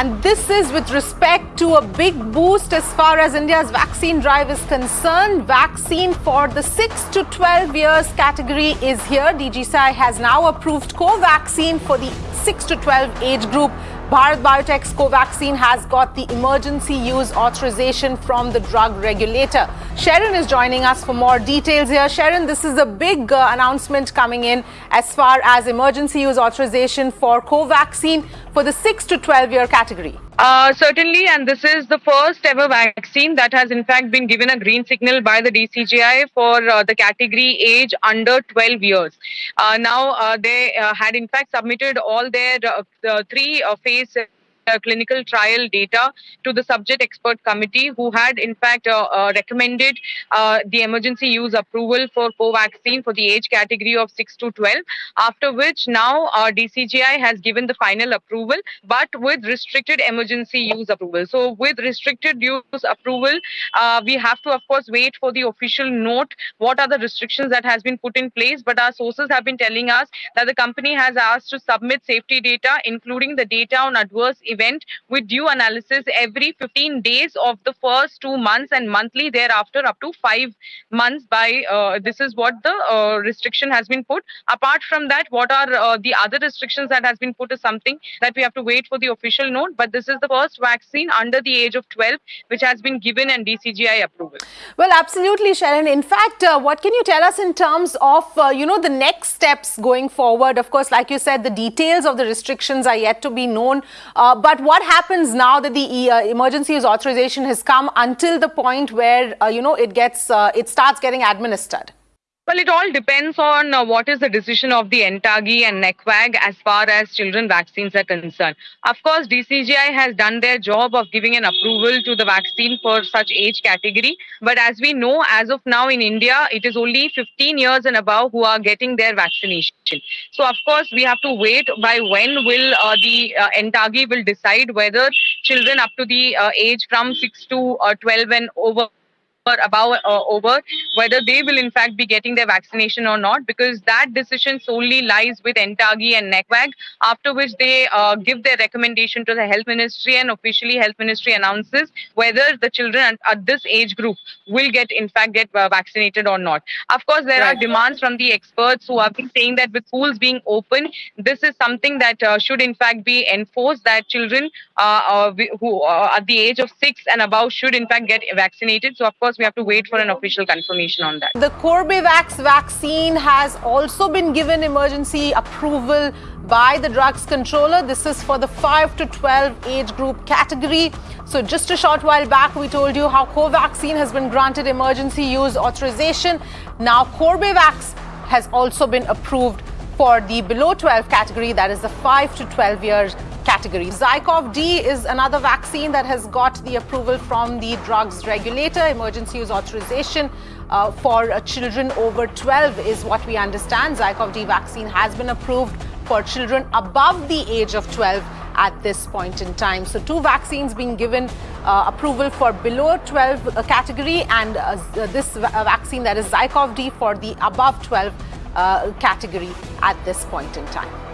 And this is with respect to a big boost as far as India's vaccine drive is concerned. Vaccine for the 6 to 12 years category is here. DGCI has now approved Covaxin for the 6 to 12 age group. Bharat Biotech's Covaxin has got the emergency use authorization from the drug regulator. Sharon is joining us for more details here. Sharon, this is a big uh, announcement coming in as far as emergency use authorization for Covaxin for the 6 to 12 year category. Uh, certainly, and this is the first ever vaccine that has in fact been given a green signal by the DCGI for uh, the category age under 12 years. Uh, now, uh, they uh, had in fact submitted all their uh, three phase uh, clinical trial data to the subject expert committee who had in fact uh, uh, recommended the emergency use approval for Covaxin for the age category of 6 to 12 after which now our DCGI has given the final approval but with restricted emergency use approval. So with restricted use approval we have to of course wait for the official note what are the restrictions that has been put in place but our sources have been telling us that the company has asked to submit safety data including the data on adverse events event with due analysis every 15 days of the first two months and monthly thereafter up to five months by uh, this is what the uh, restriction has been put. Apart from that what are uh, the other restrictions that has been put is something that we have to wait for the official note but this is the first vaccine under the age of 12 which has been given and DCGI approval. Well absolutely Sharon in fact uh, what can you tell us in terms of uh, you know the next steps going forward? Of course like you said the details of the restrictions are yet to be known uh, but what happens now that the uh, emergency use authorization has come until the point where, uh, you know, it gets, uh, it starts getting administered? Well, it all depends on uh, what is the decision of the NTAGI and NEGVAC as far as children vaccines are concerned. Of course, DCGI has done their job of giving an approval to the vaccine for such age category. But as we know, as of now in India, it is only 15 years and above who are getting their vaccination. So, of course, we have to wait by when will uh, the uh, NTAGI will decide whether children up to the uh, age from 6 to uh, 12 and over above uh, over whether they will in fact be getting their vaccination or not because that decision solely lies with NTAGI and NEGVAC after which they uh, give their recommendation to the health ministry and officially health ministry announces whether the children at, this age group will get in fact get uh, vaccinated or not of course there right. are demands from the experts who have been saying that with schools being open this is something that uh, should in fact be enforced that children uh, uh, who are at the age of 6 and above should in fact get vaccinated so of course we have to wait for an official confirmation on that. The Corbevax vaccine has also been given emergency approval by the drugs controller. This is for the 5 to 12 age group category. So just a short while back, we told you how Covaxin has been granted emergency use authorization. Now Corbevax has also been approved for the below 12 category, that is the 5 to 12 years category. Zycov D is another vaccine that has got the approval from the drugs regulator. Emergency use authorization uh, for uh, children over 12 is what we understand. Zycov D vaccine has been approved for children above the age of 12 at this point in time. So two vaccines being given uh, approval for below 12 uh, category and uh, this vaccine that is Zycov D for the above 12 uh, category at this point in time.